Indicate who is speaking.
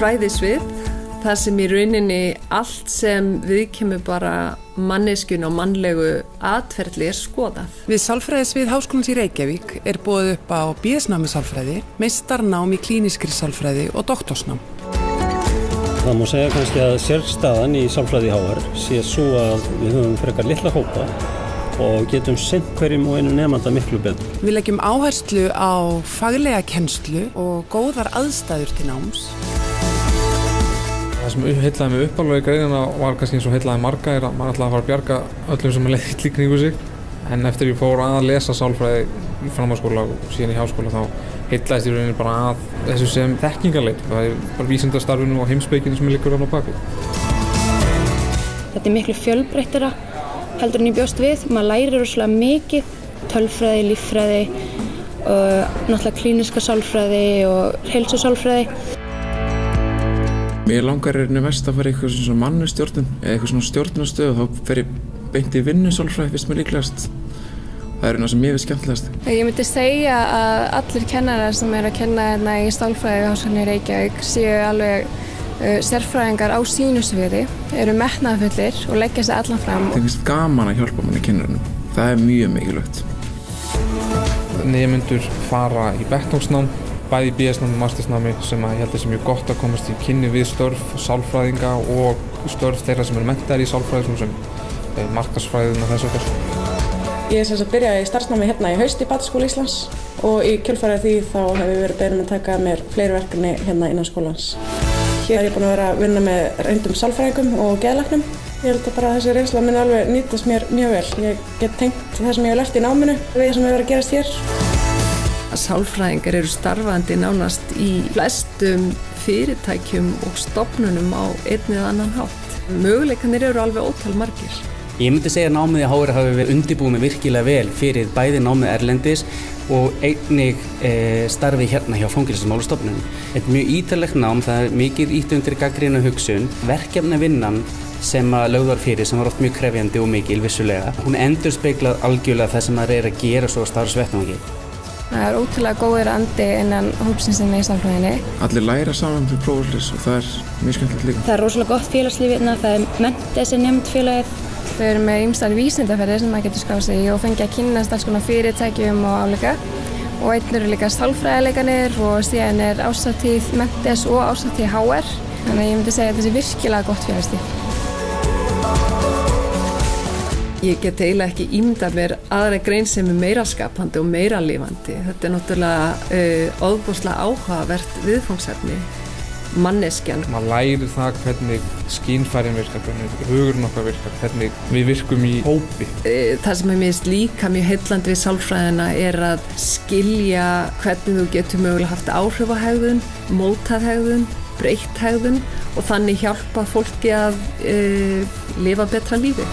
Speaker 1: fræðisvið þar sem í rauninni allt sem við kemur bara manneskun og mannlegu atferðli er skoðað.
Speaker 2: Við Sálfræðisvið Háskólans í Reykjavík er búið upp á BS-námi Sálfræði, meistarnám í klíniskri Sálfræði og doktorsnám.
Speaker 3: Það má segja kannski að sérstaðan í Sálfræði HR sé svo að við höfum frekar litla hópa og getum sendt hverjum og einu nefnda miklu betur.
Speaker 2: Við leggjum áherslu á faglega kennslu og góðar aðstæður til náms.
Speaker 4: Það sem heitlaði mig uppalveg í greiðina var kannski eins og heitlaði marga er að maður ætlaði að fara að bjarga öllum sem er leitt í kringu sig en eftir ég fór að lesa sálfræði í framháskóla og síðan í háskóla þá heitlaðist ég rauninni bara að þessu sem þekkingarleit það er bara vísindarstarfinu og heimspeikinu sem er líkur á baki
Speaker 5: Þetta er miklu fjölbreyttara heldur en ég bjóst við maður lærir rosalega mikið tölfræði, líffræði og náttúrulega klíniska sálfræði og heilsusálfræði
Speaker 6: Mér langar er nefnst að fara í eitthvað svona mannustjórnum eða eitthvað svona stjórnastöð og þá fer ég beint í vinnusálfræði fyrst mér líklegast. Það er eina sem ég veist skemmtilegast.
Speaker 7: Ég myndi segja að allir kennarar sem er að kenna hérna í stálfræði á Háskólinni Reykjavík séu alveg sérfræðingar á sínu sviði, eru metnaðfullir og leggja sér allan fram.
Speaker 6: Það finnst gaman að hjálpa manni kennarinn. Það er mjög mikilvægt.
Speaker 4: Nefnendur fara í bekktóksnám bæði í BS-námi og mastersnámi sem að ég held að sé mjög gott að komast í kynni við störf sálfræðinga og störf þeirra sem eru mentaðir í sálfræði sem eh, markasfræðin og þess okkar.
Speaker 8: Ég er sem sagt byrjaði í starfsnámi hérna í haust í Bataskóla Íslands og í kjölfarið því þá hefur við verið beðnum að taka mér fleiri verkefni hérna innan skólans. Hér er ég búin að vera að vinna með reyndum sálfræðingum og geðlæknum. Ég held að bara þessi reynsla minn alveg nýtast mér mjög vel. Ég get tengt það sem ég hef lært í náminu við það sem hefur verið að gerast hér.
Speaker 1: Sálfræðingar eru starfandi nánast í flestum fyrirtækjum og stopnunum á einn eða annan hátt. Möguleikanir eru alveg ótal margir.
Speaker 9: Ég myndi segja að námið í HR hafi verið undirbúið með virkilega vel fyrir bæði námið Erlendis og einnig e, starfi hérna hjá fangilsmálustofnunum. Þetta er mjög ítalegt nám, það er mikið ítt undir gaggrínu hugsun. Verkefni vinnan sem að lögðar fyrir sem var oft mjög krefjandi og mikil vissulega. Hún endur speiklað algjörlega það sem maður er að gera svo starfsvettnáki.
Speaker 7: Það er ótrúlega góður andi innan hópsins sem er í samfélaginu.
Speaker 6: Allir læra saman fyrir prófaldis og það er mjög skemmtilegt líka.
Speaker 5: Það er rosalega gott félagslíf hérna, það er mentið sem nefnd félagið.
Speaker 7: Þau eru með ymstar vísindaferðir sem maður getur skáð sig í og fengið að kynast alls konar fyrirtækjum og áleika. Og einn eru líka sálfræðileikanir og síðan er ásattíð mentis og ásattíð HR. Þannig að ég myndi segja að þetta sé virkilega gott félagslíf.
Speaker 1: Ég get eiginlega ekki ímda mér aðra grein sem er meira skapandi og meira lifandi. Þetta er náttúrulega uh, óbúslega áhugavert viðfangsefni, manneskjan.
Speaker 4: Man lærir það hvernig skínfærin virkar, hvernig hugurinn okkar virkar, hvernig við virkum í hópi.
Speaker 1: Uh, það sem er mjög líka mjög heillandi við sálfræðina er að skilja hvernig þú getur mögulega haft áhrif á hegðun, mótað hegðun, breytt hegðun og þannig hjálpa fólki að uh, lifa betra lífi.